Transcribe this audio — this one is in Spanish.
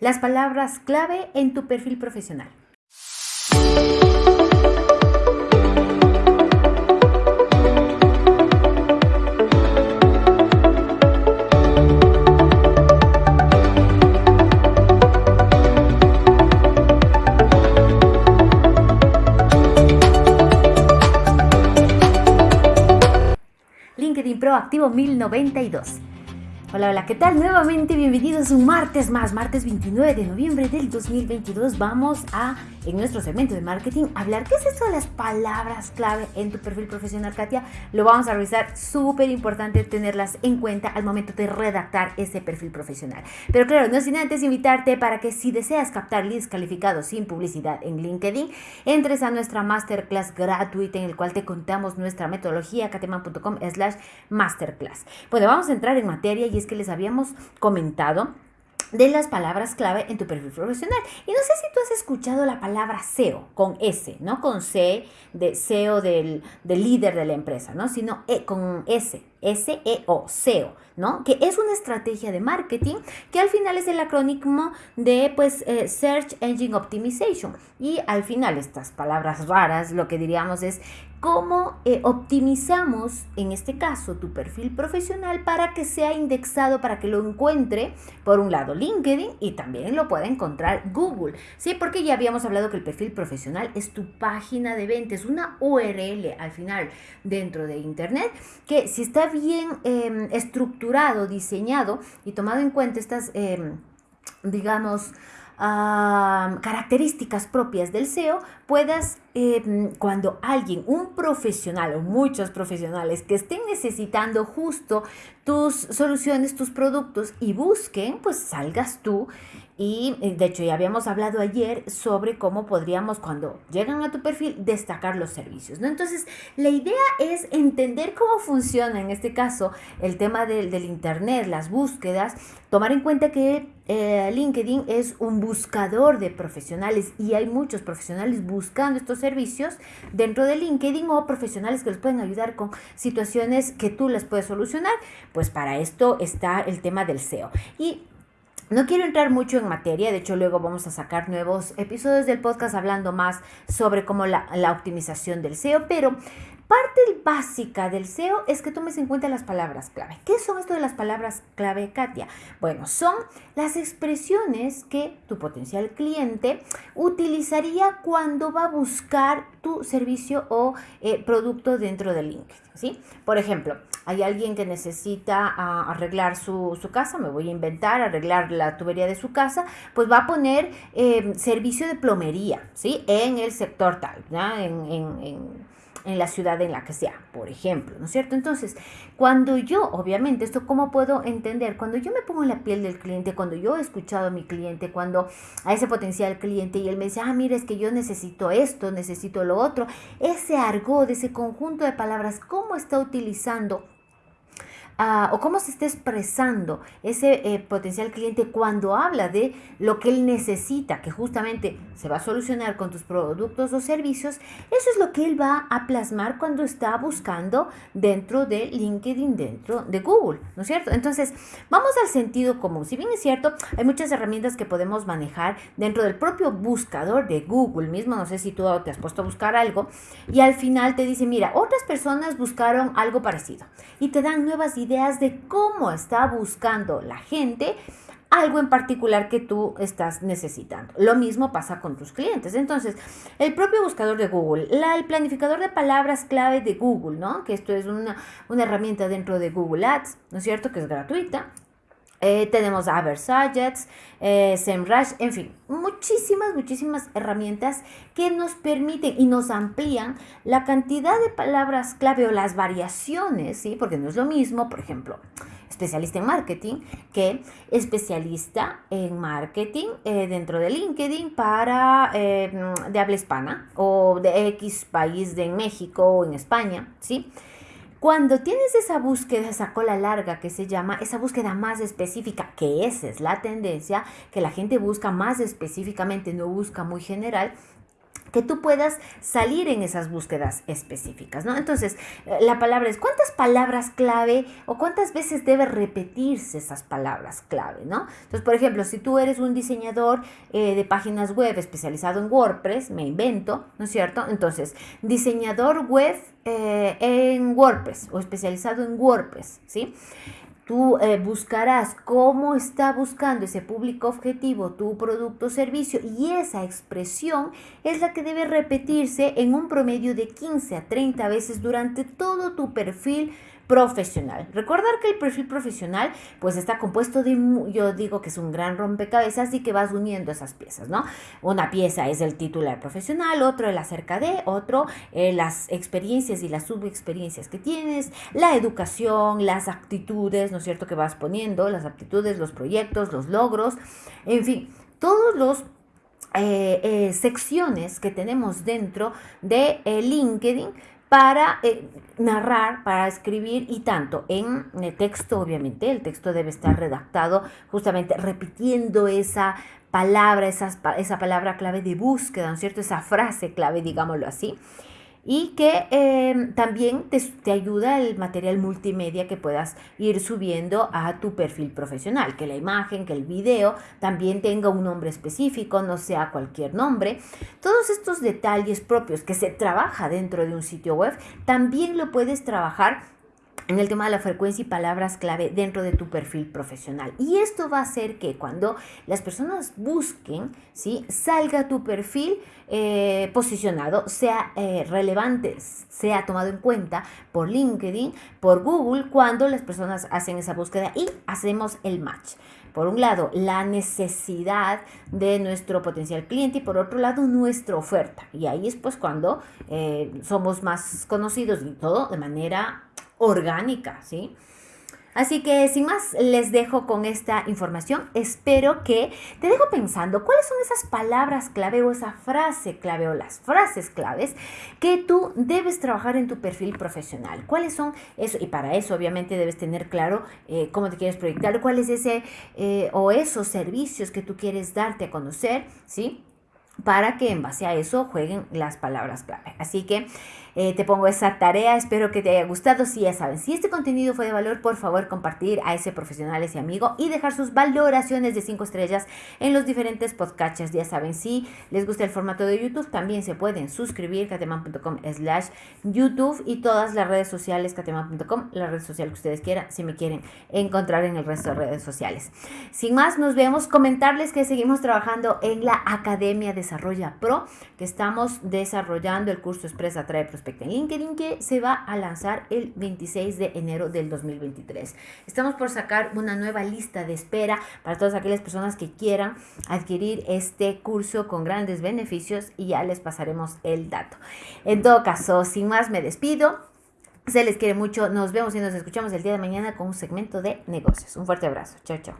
Las palabras clave en tu perfil profesional. LinkedIn Pro Activo 1092. Hola, hola, ¿qué tal? Nuevamente bienvenidos un martes más, martes 29 de noviembre del 2022. Vamos a, en nuestro segmento de marketing, hablar qué es eso de las palabras clave en tu perfil profesional, Katia. Lo vamos a revisar, súper importante tenerlas en cuenta al momento de redactar ese perfil profesional. Pero claro, no sin antes invitarte para que si deseas captar leads calificados sin publicidad en LinkedIn, entres a nuestra masterclass gratuita en el cual te contamos nuestra metodología, kateman.com slash masterclass. Bueno, vamos a entrar en materia y es que les habíamos comentado de las palabras clave en tu perfil profesional. Y no sé si tú has escuchado la palabra SEO con S, no con C de SEO del, del líder de la empresa, ¿no? Sino e, con S, S-E-O, SEO, ¿no? Que es una estrategia de marketing que al final es el acrónimo de, pues, eh, Search Engine Optimization. Y al final estas palabras raras, lo que diríamos es cómo eh, optimizamos, en este caso, tu perfil profesional para que sea indexado, para que lo encuentre, por un lado, LinkedIn y también lo pueda encontrar Google. Sí, porque ya habíamos hablado que el perfil profesional es tu página de venta, es una URL al final dentro de Internet, que si está bien em, estructurado, diseñado y tomado en cuenta estas, em, digamos, características propias del SEO, puedas, em, cuando alguien, un profesional o muchos profesionales que estén necesitando justo tus soluciones, tus productos y busquen, pues salgas tú y eh, de hecho ya habíamos hablado ayer sobre cómo podríamos cuando llegan a tu perfil destacar los servicios, ¿no? Entonces la idea es entender cómo funciona en este caso el tema del, del Internet, las búsquedas, tomar en cuenta que eh, LinkedIn es un buscador de profesionales y hay muchos profesionales buscando estos servicios dentro de LinkedIn o profesionales que les pueden ayudar con situaciones que tú les puedes solucionar. Pues para esto está el tema del SEO. Y no quiero entrar mucho en materia, de hecho luego vamos a sacar nuevos episodios del podcast hablando más sobre cómo la, optimización del SEO, pero básica del SEO es que tomes en cuenta las palabras clave. ¿Qué son esto de las palabras clave, Katia? Bueno, son las expresiones que tu potencial cliente utilizaría cuando va a buscar tu servicio o eh, producto dentro de LinkedIn. ¿sí? Por ejemplo, hay alguien que necesita ah, arreglar su, casa, me voy a inventar, arreglar la tubería de su casa, pues va a poner eh, servicio de plomería, ¿sí? En el sector tal, ¿ya? en en la ciudad en la que sea, por ejemplo, ¿no es cierto? Entonces, cuando yo, obviamente, esto cómo puedo entender, cuando yo me pongo en la piel del cliente, cuando yo he escuchado a mi cliente, cuando a ese potencial cliente y él me dice, ah, mira, es que yo necesito esto, necesito lo otro, ese argot, ese conjunto de palabras, ¿cómo está utilizando Ah, o cómo se está expresando ese eh, potencial cliente cuando habla de lo que él necesita, que justamente se va a solucionar con tus productos o servicios, eso es lo que él va a plasmar cuando está buscando dentro de LinkedIn, dentro de Google, ¿no es cierto? Entonces, vamos al sentido común. Si bien es cierto, hay muchas herramientas que podemos manejar dentro del propio buscador de Google mismo, no sé si tú te has puesto a buscar algo, y al final te dice, mira, otras personas buscaron algo parecido y te dan nuevas ideas ideas de cómo está buscando la gente algo en particular que tú estás necesitando. Lo mismo pasa con tus clientes. Entonces, el propio buscador de Google, el planificador de palabras clave de Google, ¿no? Que esto es una, una herramienta dentro de Google Ads, ¿no es cierto? Que es gratuita. Eh, tenemos a eh, SEMrush, en fin, muchísimas, muchísimas herramientas que nos permiten y nos amplían la cantidad de palabras clave o las variaciones, ¿sí? Porque no es lo mismo, por ejemplo, especialista en marketing que especialista en marketing eh, dentro de LinkedIn para eh, de habla hispana o de X país de México o en España, ¿sí? Cuando tienes esa búsqueda, esa cola larga que se llama, esa búsqueda más específica, que esa es la tendencia, que la gente busca más específicamente, no busca muy general, que tú puedas salir en esas búsquedas específicas, ¿no? Entonces, eh, la palabra es, ¿cuántas palabras clave o cuántas veces debe repetirse esas palabras clave, ¿no? Entonces, por ejemplo, si tú eres un diseñador eh, de páginas web especializado en WordPress, me invento, ¿no es cierto? Entonces, diseñador web eh, en WordPress o especializado en WordPress, ¿sí? Tú eh, buscarás cómo está buscando ese público objetivo tu producto o servicio y esa expresión es la que debe repetirse en un promedio de 15 a 30 veces durante todo tu perfil profesional. Recordar que el perfil profesional pues está compuesto de, yo digo que es un gran rompecabezas y que vas uniendo esas piezas, ¿no? Una pieza es el titular profesional, otro el acerca de, otro eh, las experiencias y las subexperiencias que tienes, la educación, las actitudes, ¿no es cierto?, que vas poniendo, las aptitudes, los proyectos, los logros, en fin, todos los eh, eh, secciones que tenemos dentro de LinkedIn para eh, narrar, para escribir y tanto en el texto, obviamente, el texto debe estar redactado justamente repitiendo esa palabra, esa palabra clave de búsqueda, ¿no es cierto? Esa frase clave, digámoslo así y que em, también te, ayuda el material multimedia que puedas ir subiendo a tu perfil profesional, que la imagen, que el video también tenga un nombre específico, no sea cualquier nombre. Todos estos detalles propios que se trabaja dentro de un sitio web, también lo puedes trabajar en el tema de la frecuencia y palabras clave dentro de tu perfil profesional. Y esto va a hacer que cuando las personas busquen, ¿sí? salga tu perfil eh, posicionado, sea eh, relevante, sea tomado en cuenta por LinkedIn, por Google, cuando las personas hacen esa búsqueda y hacemos el match. Por un lado, la necesidad de nuestro potencial cliente y por otro lado, nuestra oferta. Y ahí es pues cuando eh, somos más conocidos y todo de manera orgánica, ¿sí? Así que sin más, les dejo con esta información. Espero que te dejo pensando cuáles son esas palabras clave o esa frase clave o las frases claves que tú debes trabajar en tu perfil profesional. ¿Cuáles son eso? Y para eso obviamente debes tener claro eh, cómo te quieres proyectar, cuál es ese eh, o esos servicios que tú quieres darte a conocer, ¿sí? Para que en base a eso jueguen las palabras clave. Así que eh, te pongo esa tarea, espero que te haya gustado. Si ya saben, si este contenido fue de valor, por favor compartir a ese profesional, ese amigo y dejar sus valoraciones de 5 estrellas en los diferentes podcasts. Ya saben, si les gusta el formato de YouTube, también se pueden suscribir cateman.com slash YouTube y todas las redes sociales cateman.com, la red social que ustedes quieran, si me quieren encontrar en el resto de redes sociales. Sin más, nos vemos. Comentarles que seguimos trabajando en la Academia Desarrolla Pro, que estamos desarrollando el curso Expresa Trae Prospectos en LinkedIn que se va a lanzar el 26 de enero del 2023. Estamos por sacar una nueva lista de espera para todas aquellas personas que quieran adquirir este curso con grandes beneficios y ya les pasaremos el dato. En todo caso, sin más me despido. Se les quiere mucho. Nos vemos y nos escuchamos el día de mañana con un segmento de negocios. Un fuerte abrazo. Chao, chao.